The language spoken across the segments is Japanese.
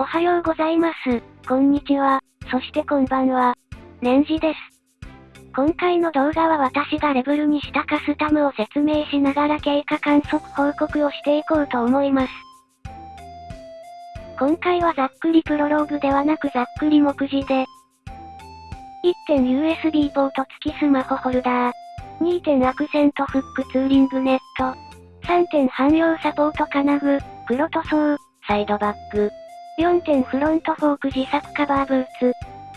おはようございます。こんにちは。そしてこんばんは。レンジです。今回の動画は私がレベルにしたカスタムを説明しながら経過観測報告をしていこうと思います。今回はざっくりプロローグではなくざっくり目次で、1点 USB ポート付きスマホホルダー、2点アクセントフックツーリングネット、3点汎用サポート金具、黒塗装、サイドバッグ、4点フロントフォーク自作カバーブーツ、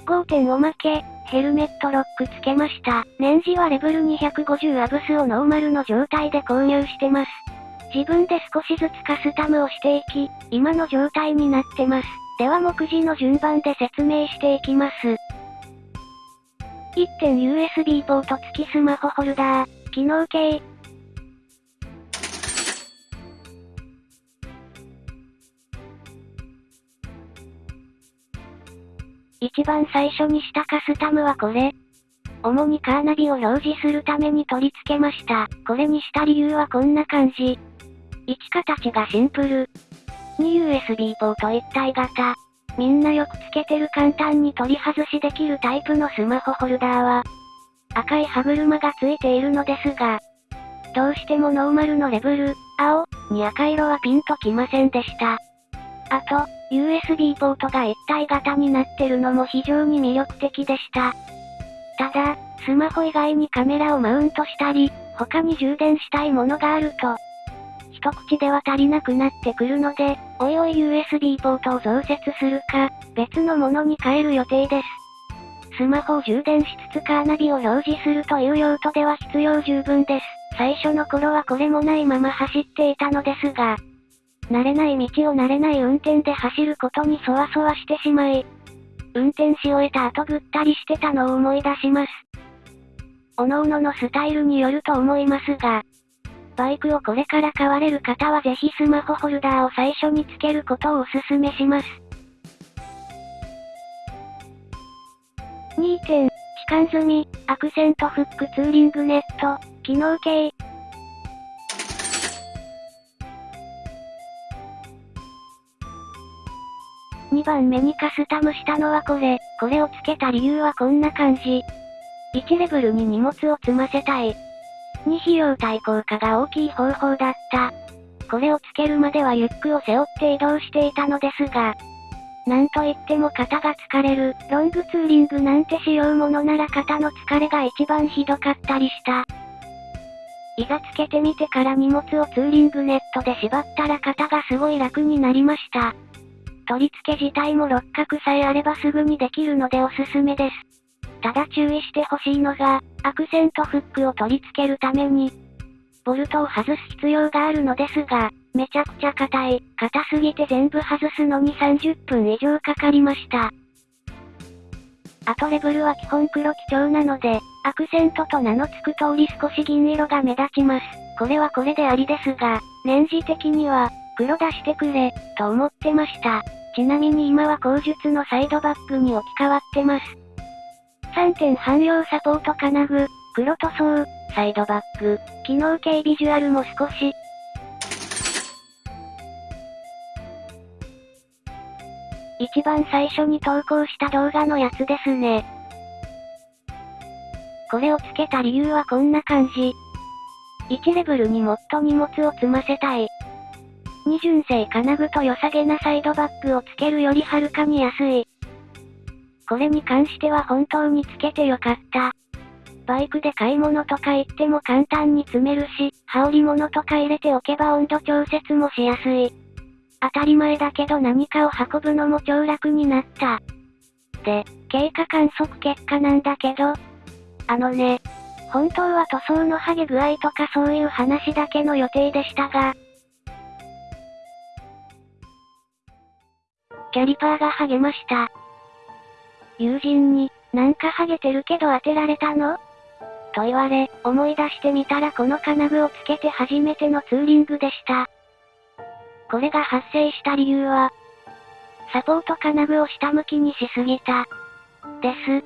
5点おまけ、ヘルメットロック付けました。年次はレベル250アブスをノーマルの状態で購入してます。自分で少しずつカスタムをしていき、今の状態になってます。では目次の順番で説明していきます。1点 USB ポート付きスマホホルダー、機能系。一番最初にしたカスタムはこれ。主にカーナビを表示するために取り付けました。これにした理由はこんな感じ。1形がシンプル。2 USB ポート一体型。みんなよくつけてる簡単に取り外しできるタイプのスマホホルダーは、赤い歯車がついているのですが、どうしてもノーマルのレベル、青、に赤色はピンときませんでした。あと、USB ポートが一体型になってるのも非常に魅力的でした。ただ、スマホ以外にカメラをマウントしたり、他に充電したいものがあると、一口では足りなくなってくるので、おいおい USB ポートを増設するか、別のものに変える予定です。スマホを充電しつつカーナビを表示するという用途では必要十分です。最初の頃はこれもないまま走っていたのですが、慣れない道を慣れない運転で走ることにそわそわしてしまい、運転し終えた後ぐったりしてたのを思い出します。各々ののスタイルによると思いますが、バイクをこれから買われる方はぜひスマホホルダーを最初につけることをお勧めします。2点、期間済み、アクセントフックツーリングネット、機能系。2番目にカスタムしたのはこれ、これをつけた理由はこんな感じ。1レベルに荷物を積ませたい。2費用対効果が大きい方法だった。これをつけるまではリュックを背負って移動していたのですが、なんといっても肩が疲れる、ロングツーリングなんてしようものなら肩の疲れが一番ひどかったりした。いざつけてみてから荷物をツーリングネットで縛ったら肩がすごい楽になりました。取り付け自体も六角さえあればすぐにできるのでおすすめです。ただ注意してほしいのが、アクセントフックを取り付けるために、ボルトを外す必要があるのですが、めちゃくちゃ硬い、硬すぎて全部外すのに30分以上かかりました。あとレベルは基本黒基調なので、アクセントと名の付く通り少し銀色が目立ちます。これはこれでありですが、年次的には、黒出してくれ、と思ってました。ちなみに今は口述のサイドバッグに置き換わってます。3点汎用サポート金具、黒塗装、サイドバッグ、機能系ビジュアルも少し。一番最初に投稿した動画のやつですね。これをつけた理由はこんな感じ。1レベルにもっと荷物を積ませたい。二純正金具と良さげなサイドバッグをつけるよりはるかに安い。これに関しては本当につけてよかった。バイクで買い物とか行っても簡単に積めるし、羽織物とか入れておけば温度調節もしやすい。当たり前だけど何かを運ぶのも超楽になった。で、経過観測結果なんだけど、あのね、本当は塗装の剥げ具合とかそういう話だけの予定でしたが、キャリパーが剥げました。友人に、なんかハゲてるけど当てられたの？と言われ、思い出してみたらこの金具をつけて初めてのツーリングでした。これが発生した理由は、サポート金具を下向きにしすぎた。です。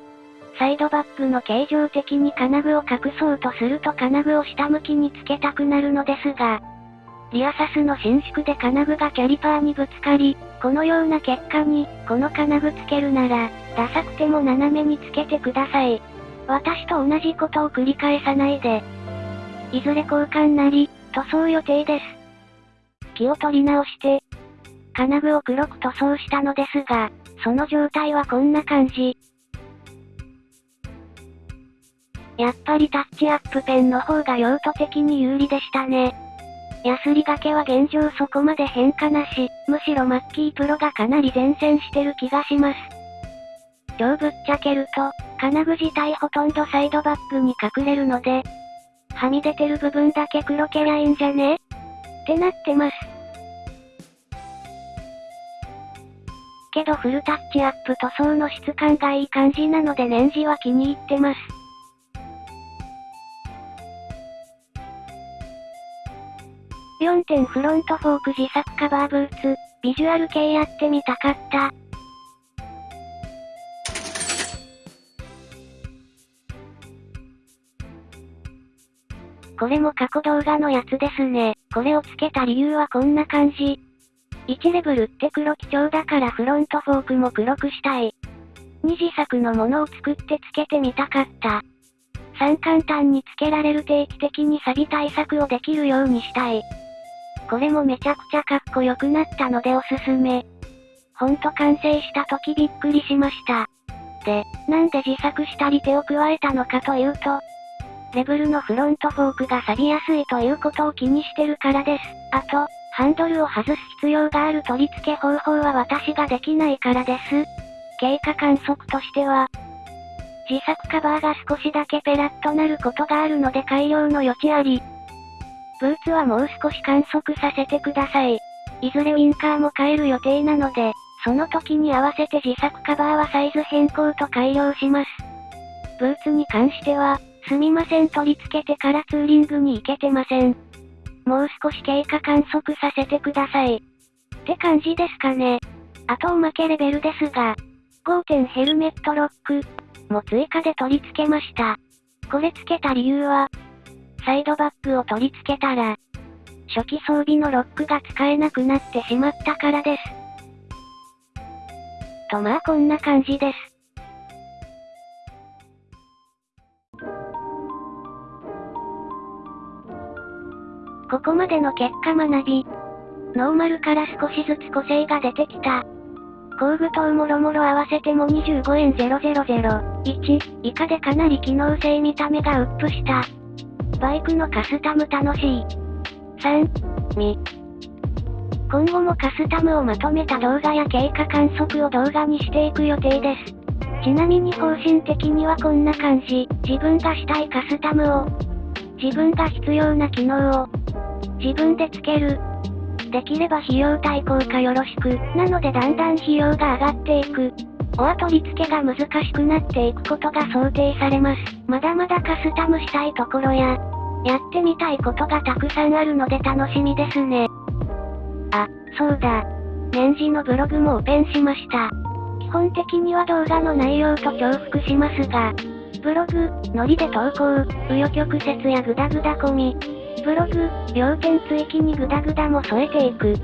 サイドバッグの形状的に金具を隠そうとすると金具を下向きにつけたくなるのですが、リアサスの伸縮で金具がキャリパーにぶつかり、このような結果に、この金具つけるなら、ダサくても斜めにつけてください。私と同じことを繰り返さないで。いずれ交換なり、塗装予定です。気を取り直して、金具を黒く塗装したのですが、その状態はこんな感じ。やっぱりタッチアップペンの方が用途的に有利でしたね。ヤスリがけは現状そこまで変化なし、むしろマッキープロがかなり前線してる気がします。今日ぶっちゃけると、金具自体ほとんどサイドバックに隠れるので、はみ出てる部分だけ黒けりゃいいんじゃね？ってなってます。けどフルタッチアップ塗装の質感がいい感じなので年次は気に入ってます。4点フロントフォーク自作カバーブーツ、ビジュアル系やってみたかった。これも過去動画のやつですね。これをつけた理由はこんな感じ。1レベルって黒基調だからフロントフォークも黒くしたい。二次作のものを作ってつけてみたかった。3簡単につけられる定期的に錆対策をできるようにしたい。これもめちゃくちゃかっこよくなったのでおすすめ。ほんと完成した時びっくりしました。で、なんで自作したり手を加えたのかというと、レベルのフロントフォークが錆びやすいということを気にしてるからです。あと、ハンドルを外す必要がある取り付け方法は私ができないからです。経過観測としては、自作カバーが少しだけペラッとなることがあるので改良の余地あり。ブーツはもう少し観測させてください。いずれウィンカーも変える予定なので、その時に合わせて自作カバーはサイズ変更と改良します。ブーツに関しては、すみません取り付けてからツーリングに行けてません。もう少し経過観測させてください。って感じですかね。あとおまけレベルですが、5点ヘルメットロックも追加で取り付けました。これ付けた理由は、サイドバッグを取り付けたら、初期装備のロックが使えなくなってしまったからです。とまあこんな感じです。ここまでの結果学び。ノーマルから少しずつ個性が出てきた。工具等もろもろ合わせても25円0001以下でかなり機能性見た目がアップした。バイクのカスタム楽しい。3、み。今後もカスタムをまとめた動画や経過観測を動画にしていく予定です。ちなみに方針的にはこんな感じ。自分がしたいカスタムを、自分が必要な機能を、自分でつける。できれば費用対効果よろしく。なのでだんだん費用が上がっていく。オア取り付けが難しくなっていくことが想定されます。まだまだカスタムしたいところや、やってみたいことがたくさんあるので楽しみですね。あ、そうだ。年次のブログもオペンしました。基本的には動画の内容と重複しますが、ブログ、ノリで投稿、紆余曲折やグダグダ込み、ブログ、要点追記にグダグダも添えていく。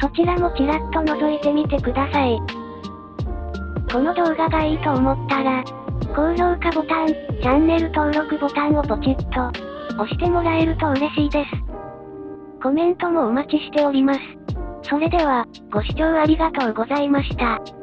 そちらもちらっと覗いてみてください。この動画がいいと思ったら、高評価ボタン、チャンネル登録ボタンをポチッと、押してもらえると嬉しいです。コメントもお待ちしております。それでは、ご視聴ありがとうございました。